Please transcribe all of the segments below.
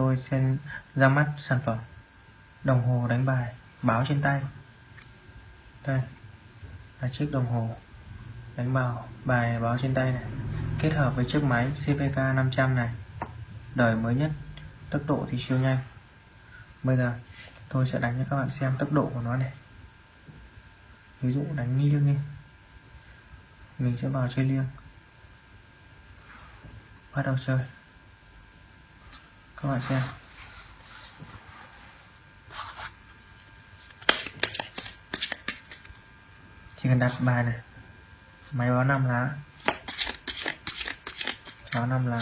tôi sẽ ra mắt sản phẩm. Đồng hồ đánh bài, báo trên tay. Đây, là chiếc đồng hồ đánh bào, bài báo trên tay này. Kết hợp với chiếc máy CPK 500 này. Đời mới nhất, tốc độ thì siêu nhanh. Bây giờ, tôi sẽ đánh cho các bạn xem tốc độ của nó này. Ví dụ đánh liêng đi. Mình sẽ vào chơi liêng. Bắt đầu chơi các bạn xem. Chỉ cần đặt bài này. Máy báo năm lá. Báo năm lá.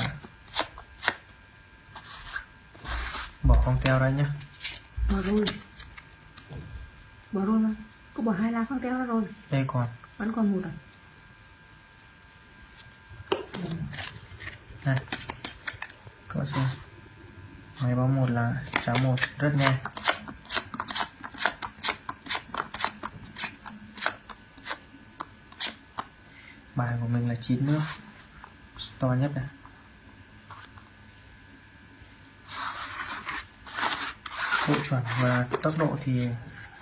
Bỏ con teo đây nhé bỏ rồi. Bỏ rồi mà. Có bỏ hai lá con teo ra rồi. Đây còn. Vẫn còn một à? Này các bạn xem máy báo một là trả một, rất nhanh. Bài của mình là chín nước. To nhất này. Độ chuẩn và tốc độ thì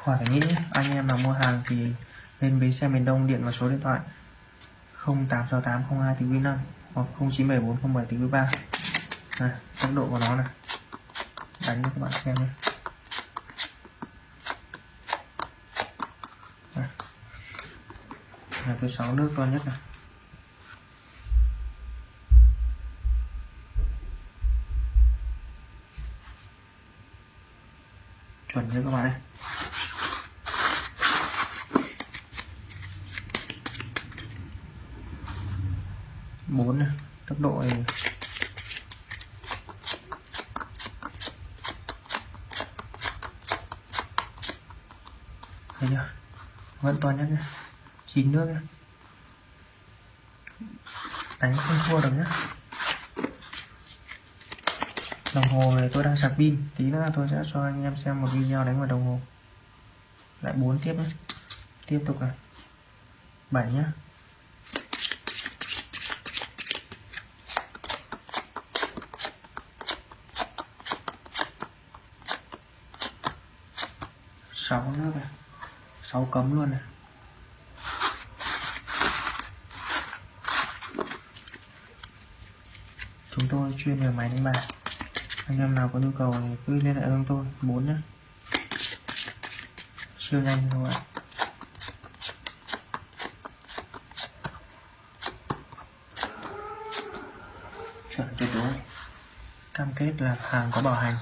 khỏi phải nghĩ anh em nào mua hàng thì lên bến xe miền Đông điện vào số điện thoại 0868 02 quý 5 hoặc 0974 07 quý 3 này, tốc độ của nó này đánh cho các bạn xem này, Đây. là cái sáu nước to nhất này. Chuẩn chưa các bạn ơi? Bốn này. Tốc độ này thấy chưa vẫn toàn nhất nhá, chín nước nhá, đánh không thua được nhá, đồng hồ này tôi đang sạc pin. Tí nữa tôi sẽ cho anh em xem một video đánh vào đồng hồ. Lại bốn tiếp nhé tiếp tục này. Bảy nhá, sáu nước này sáu cấm luôn này. Chúng tôi chuyên về máy đánh bài. Anh em nào có nhu cầu thì cứ liên hệ với tôi. Bốn nhé siêu nhanh các bạn chuẩn tuyệt đối. Cam kết là hàng có bảo hành.